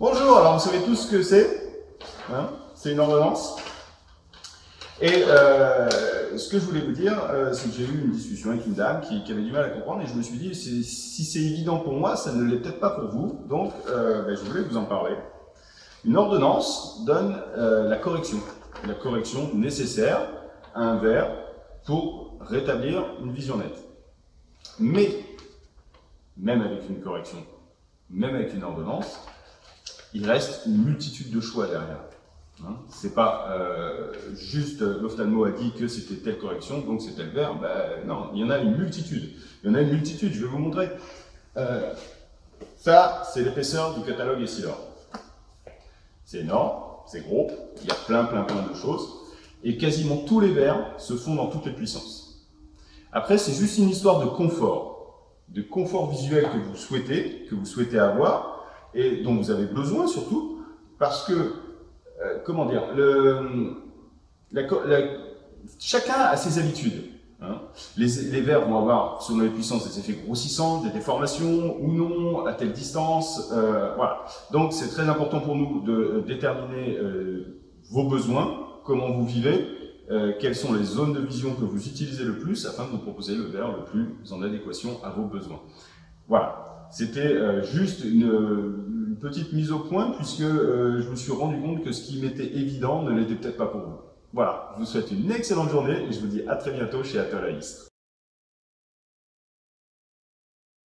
Bonjour, alors vous savez tous ce que c'est hein C'est une ordonnance. Et euh, ce que je voulais vous dire, euh, c'est que j'ai eu une discussion avec une dame qui, avait du mal à comprendre et je me suis dit, si c'est évident pour moi, ça ne l'est peut-être pas pour vous. Donc, euh, ben, je voulais vous en parler. Une ordonnance donne la correction, la correction nécessaire à un verre pour rétablir une vision nette. Mais, même avec une correction, même avec une ordonnance, il reste une multitude de choix derrière. Hein c'est pas euh, juste l'ophtalmo a dit que c'était telle correction, donc c'est tel verbe. Ben, non, il y en a une multitude. Il y en a une multitude, je vais vous montrer. Euh, ça, c'est l'épaisseur du catalogue Essilor. C'est énorme, c'est gros, il y a plein, plein, plein de choses. Et quasiment tous les verbes se font dans toutes les puissances. Après, c'est juste une histoire de confort, de confort visuel que vous souhaitez, que vous souhaitez avoir, et dont vous avez besoin surtout, parce que, euh, comment dire, chacun a ses habitudes. Hein. Les, les verres vont avoir, selon les puissances, des effets grossissants, des déformations ou non, à telle distance. Euh, voilà. Donc c'est très important pour nous de euh, déterminer vos besoins, comment vous vivez, quelles sont les zones de vision que vous utilisez le plus afin de vous proposer le verre le plus en adéquation à vos besoins. Voilà. C'était euh, juste une, petite mise au point puisque euh, je me suis rendu compte que ce qui m'était évident ne l'était peut-être pas pour vous. Voilà, je vous souhaite une excellente journée et je vous dis à très bientôt chez Atelier